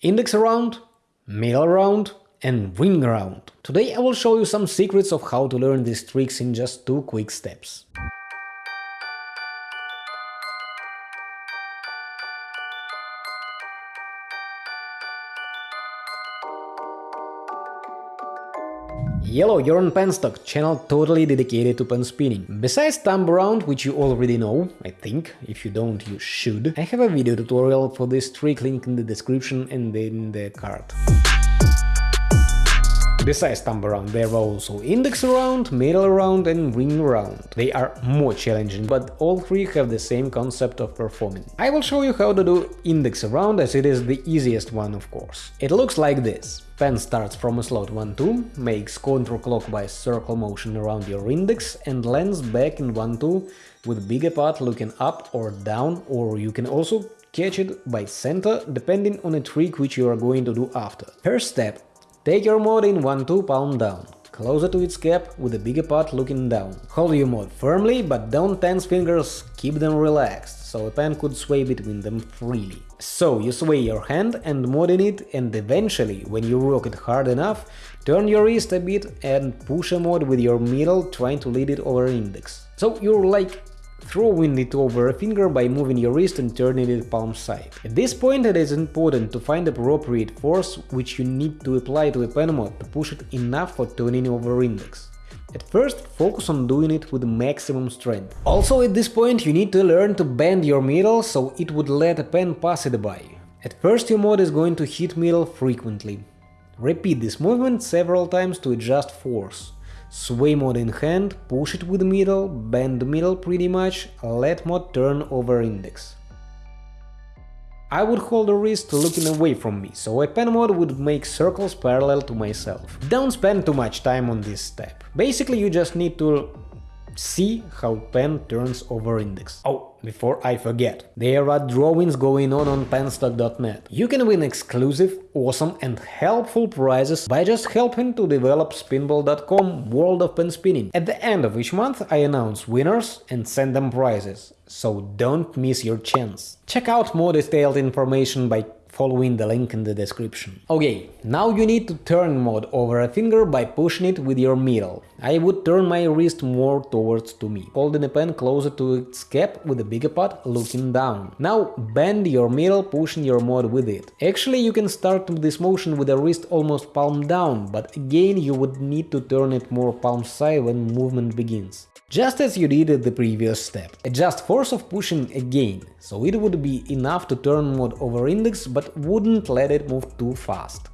Index around, middle around and ring around. Today I will show you some secrets of how to learn these tricks in just two quick steps. Yellow, you're on Penstock, channel totally dedicated to pen spinning. Besides thumb around, which you already know, I think, if you don't you should, I have a video tutorial for this trick link in the description and in the card. Besides thumb around, there are also index around, middle around and ring around. They are more challenging, but all three have the same concept of performing. I will show you how to do index around as it is the easiest one of course. It looks like this. Pen starts from a slot 1-2, makes counterclockwise circle motion around your index and lands back in 1-2 with bigger part looking up or down or you can also catch it by center depending on a trick which you are going to do after. First step Take your mod in 1-2 palm down, closer to its cap with the bigger part looking down. Hold your mod firmly, but don't tense fingers, keep them relaxed, so a pen could sway between them freely. So you sway your hand and mod in it and eventually, when you rock it hard enough, turn your wrist a bit and push a mod with your middle trying to lead it over index. So you're like throwing it over a finger by moving your wrist and turning it palm side. At this point it is important to find appropriate force which you need to apply to the pen mod to push it enough for turning over index. At first, focus on doing it with maximum strength. Also at this point you need to learn to bend your middle so it would let a pen pass it by. At first your mod is going to hit middle frequently. Repeat this movement several times to adjust force. Sway mod in hand, push it with middle, bend middle pretty much, let mod turn over index. I would hold the wrist looking away from me, so a pen mod would make circles parallel to myself. Don't spend too much time on this step. Basically you just need to see how pen turns over index. Oh, before I forget, there are drawings going on on penstock.net. You can win exclusive, awesome and helpful prizes by just helping to develop spinball.com World of Pen Spinning. At the end of each month I announce winners and send them prizes, so don't miss your chance. Check out more detailed information by following the link in the description. Okay, now you need to turn mod over a finger by pushing it with your middle. I would turn my wrist more towards to me, holding the pen closer to its cap with the bigger part looking down. Now bend your middle, pushing your mod with it. Actually, you can start this motion with the wrist almost palm down, but again you would need to turn it more palm side when movement begins. Just as you did at the previous step. Adjust force of pushing again, so it would be enough to turn mod over index, but wouldn't let it move too fast.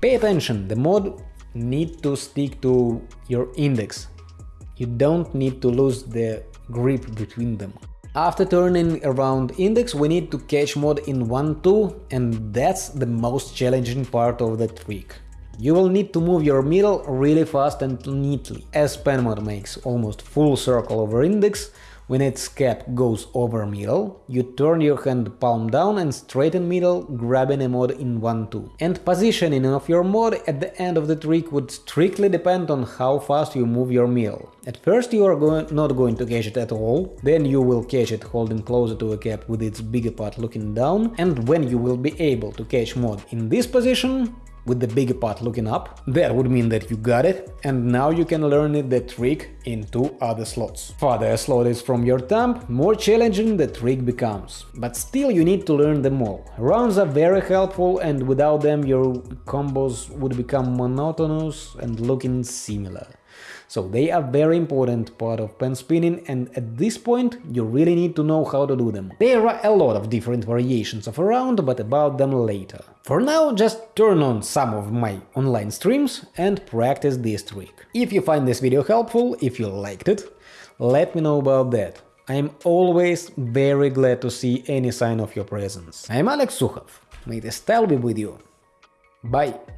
Pay attention, the mod need to stick to your index. You don't need to lose the grip between them. After turning around index, we need to catch mod in 1-2 and that's the most challenging part of the trick. You will need to move your middle really fast and neatly. As pen mod makes almost full circle over index, when its cap goes over middle, you turn your hand palm down and straighten middle, grabbing a mod in 1-2. And positioning of your mod at the end of the trick would strictly depend on how fast you move your middle. At first you are go not going to catch it at all, then you will catch it holding closer to a cap with its bigger part looking down, and when you will be able to catch mod in this position, with the bigger part looking up. That would mean that you got it, and now you can learn it the trick in two other slots. Farther a slot is from your thumb, more challenging the trick becomes. But still you need to learn them all. Rounds are very helpful and without them your combos would become monotonous and looking similar. So they are very important part of pen spinning and at this point you really need to know how to do them. There are a lot of different variations of around, but about them later. For now, just turn on some of my online streams and practice this trick. If you find this video helpful, if you liked it, let me know about that. I am always very glad to see any sign of your presence. I'm Alex Sukhov. May the style be with you. Bye.